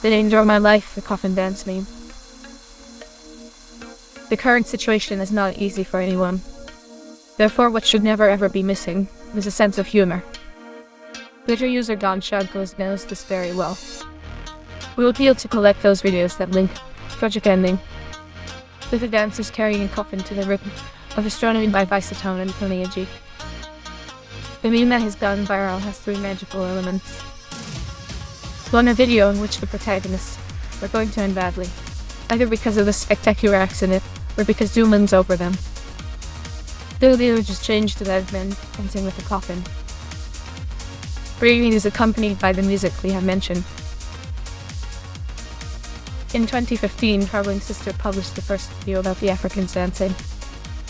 The danger of my life, the coffin dance meme. The current situation is not easy for anyone. Therefore, what should never ever be missing is a sense of humor. Twitter user Don Shadcliffe knows this very well. We will appeal to collect those videos that link Project Ending with the dancers carrying a coffin to the rhythm of Astronomy by Vicetone and Tony Igy. The meme that has gone viral has three magical elements. One, a video in which the protagonists are going to end badly, either because of a spectacular accident or because doom looms over them. The image is changed to that men dancing with a coffin. Breathing is accompanied by the music we have mentioned. In 2015, Traveling Sister published the first video about the Africans dancing.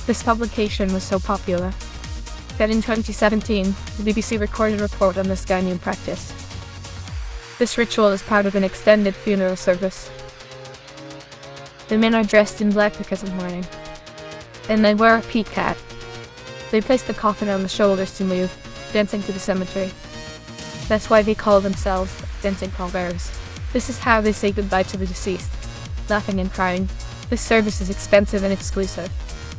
This publication was so popular that in 2017, the BBC recorded a report on this Ghanaian practice. This ritual is part of an extended funeral service. The men are dressed in black because of mourning, and they wear a peak hat. They place the coffin on the shoulders to move, dancing to the cemetery. That's why they call themselves dancing pallbearers. This is how they say goodbye to the deceased, laughing and crying. This service is expensive and exclusive.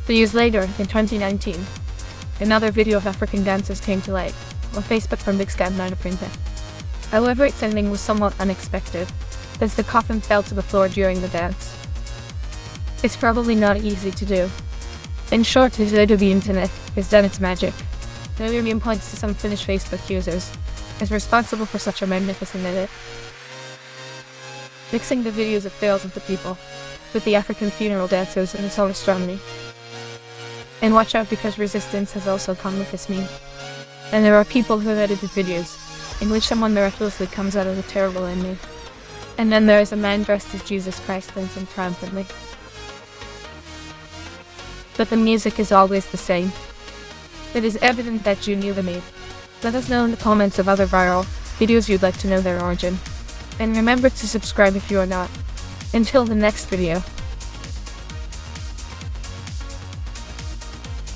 Three years later, in 2019, another video of African dancers came to light on Facebook from Big Scan 9 Printer. However, its ending was somewhat unexpected, as the coffin fell to the floor during the dance. It's probably not easy to do. In short, the of internet has done its magic. The Million points to some Finnish Facebook users is responsible for such a magnificent edit. Mixing the videos of fails of the people with the African funeral dancers and its own astronomy. And watch out because resistance has also come with this meme. And there are people who have edited videos in which someone miraculously comes out of a terrible ending. And then there is a man dressed as Jesus Christ dancing triumphantly. But the music is always the same. It is evident that you knew the meme. Let us know in the comments of other viral videos you'd like to know their origin. And remember to subscribe if you are not. Until the next video.